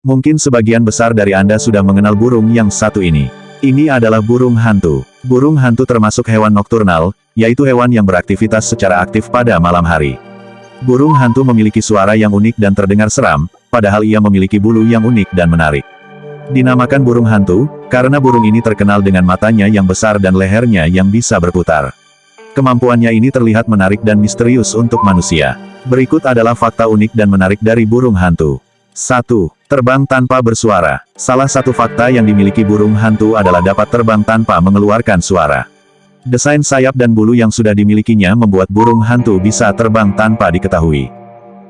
Mungkin sebagian besar dari Anda sudah mengenal burung yang satu ini. Ini adalah burung hantu. Burung hantu termasuk hewan nokturnal, yaitu hewan yang beraktivitas secara aktif pada malam hari. Burung hantu memiliki suara yang unik dan terdengar seram, padahal ia memiliki bulu yang unik dan menarik. Dinamakan burung hantu, karena burung ini terkenal dengan matanya yang besar dan lehernya yang bisa berputar. Kemampuannya ini terlihat menarik dan misterius untuk manusia. Berikut adalah fakta unik dan menarik dari burung hantu. 1. Terbang tanpa bersuara. Salah satu fakta yang dimiliki burung hantu adalah dapat terbang tanpa mengeluarkan suara. Desain sayap dan bulu yang sudah dimilikinya membuat burung hantu bisa terbang tanpa diketahui.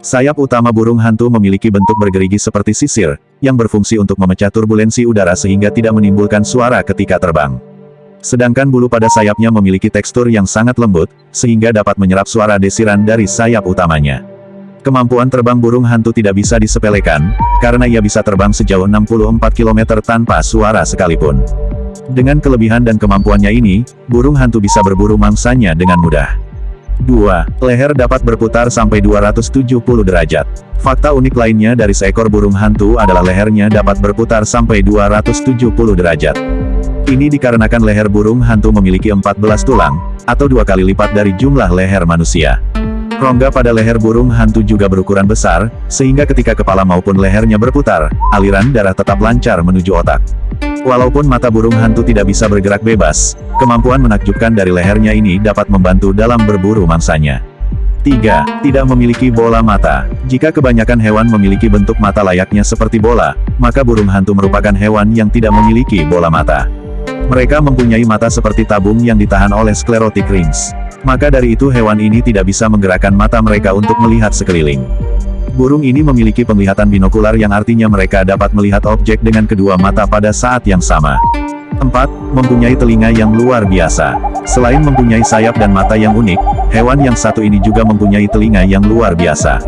Sayap utama burung hantu memiliki bentuk bergerigi seperti sisir, yang berfungsi untuk memecah turbulensi udara sehingga tidak menimbulkan suara ketika terbang. Sedangkan bulu pada sayapnya memiliki tekstur yang sangat lembut, sehingga dapat menyerap suara desiran dari sayap utamanya. Kemampuan terbang burung hantu tidak bisa disepelekan, karena ia bisa terbang sejauh 64 km tanpa suara sekalipun. Dengan kelebihan dan kemampuannya ini, burung hantu bisa berburu mangsanya dengan mudah. 2. Leher dapat berputar sampai 270 derajat. Fakta unik lainnya dari seekor burung hantu adalah lehernya dapat berputar sampai 270 derajat. Ini dikarenakan leher burung hantu memiliki 14 tulang, atau dua kali lipat dari jumlah leher manusia. Rongga pada leher burung hantu juga berukuran besar, sehingga ketika kepala maupun lehernya berputar, aliran darah tetap lancar menuju otak. Walaupun mata burung hantu tidak bisa bergerak bebas, kemampuan menakjubkan dari lehernya ini dapat membantu dalam berburu mangsanya. 3. Tidak memiliki bola mata. Jika kebanyakan hewan memiliki bentuk mata layaknya seperti bola, maka burung hantu merupakan hewan yang tidak memiliki bola mata. Mereka mempunyai mata seperti tabung yang ditahan oleh sclerotic rings. Maka dari itu hewan ini tidak bisa menggerakkan mata mereka untuk melihat sekeliling. Burung ini memiliki penglihatan binokular yang artinya mereka dapat melihat objek dengan kedua mata pada saat yang sama. 4. Mempunyai telinga yang luar biasa. Selain mempunyai sayap dan mata yang unik, hewan yang satu ini juga mempunyai telinga yang luar biasa.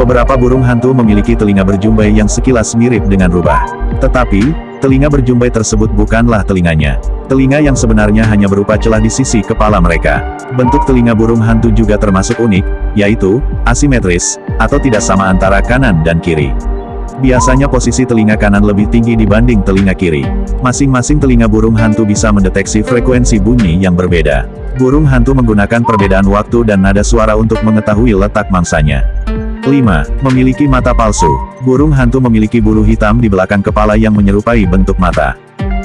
Beberapa burung hantu memiliki telinga berjumbai yang sekilas mirip dengan rubah. Tetapi, Telinga berjumbai tersebut bukanlah telinganya. Telinga yang sebenarnya hanya berupa celah di sisi kepala mereka. Bentuk telinga burung hantu juga termasuk unik, yaitu, asimetris, atau tidak sama antara kanan dan kiri. Biasanya posisi telinga kanan lebih tinggi dibanding telinga kiri. Masing-masing telinga burung hantu bisa mendeteksi frekuensi bunyi yang berbeda. Burung hantu menggunakan perbedaan waktu dan nada suara untuk mengetahui letak mangsanya. 5. Memiliki mata palsu. Burung hantu memiliki bulu hitam di belakang kepala yang menyerupai bentuk mata.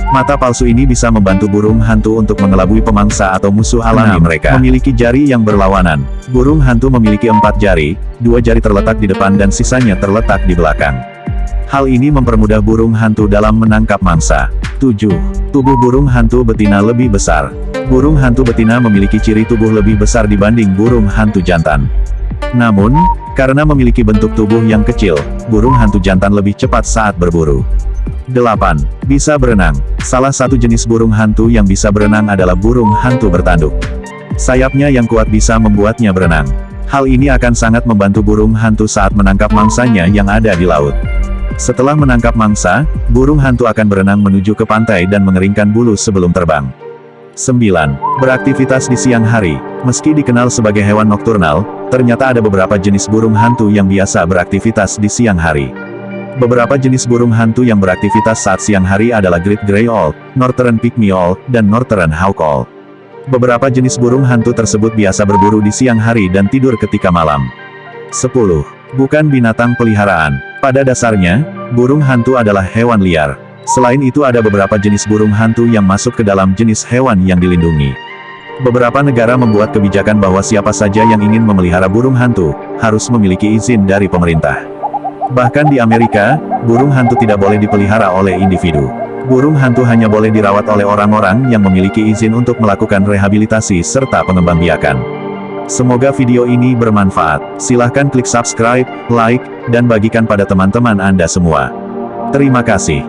Mata palsu ini bisa membantu burung hantu untuk mengelabui pemangsa atau musuh alami mereka. Memiliki jari yang berlawanan. Burung hantu memiliki empat jari, dua jari terletak di depan dan sisanya terletak di belakang. Hal ini mempermudah burung hantu dalam menangkap mangsa. 7. Tubuh burung hantu betina lebih besar. Burung hantu betina memiliki ciri tubuh lebih besar dibanding burung hantu jantan. Namun, karena memiliki bentuk tubuh yang kecil, burung hantu jantan lebih cepat saat berburu. 8. Bisa berenang. Salah satu jenis burung hantu yang bisa berenang adalah burung hantu bertanduk. Sayapnya yang kuat bisa membuatnya berenang. Hal ini akan sangat membantu burung hantu saat menangkap mangsanya yang ada di laut. Setelah menangkap mangsa, burung hantu akan berenang menuju ke pantai dan mengeringkan bulu sebelum terbang. 9. Beraktivitas di siang hari. Meski dikenal sebagai hewan nokturnal, ternyata ada beberapa jenis burung hantu yang biasa beraktivitas di siang hari. Beberapa jenis burung hantu yang beraktivitas saat siang hari adalah Great Grey Owl, Northern Pygmy Owl, dan Northern Hawk Owl. Beberapa jenis burung hantu tersebut biasa berburu di siang hari dan tidur ketika malam. 10. Bukan binatang peliharaan. Pada dasarnya, burung hantu adalah hewan liar. Selain itu ada beberapa jenis burung hantu yang masuk ke dalam jenis hewan yang dilindungi. Beberapa negara membuat kebijakan bahwa siapa saja yang ingin memelihara burung hantu, harus memiliki izin dari pemerintah. Bahkan di Amerika, burung hantu tidak boleh dipelihara oleh individu. Burung hantu hanya boleh dirawat oleh orang-orang yang memiliki izin untuk melakukan rehabilitasi serta pengembangbiakan. Semoga video ini bermanfaat. Silahkan klik subscribe, like, dan bagikan pada teman-teman Anda semua. Terima kasih.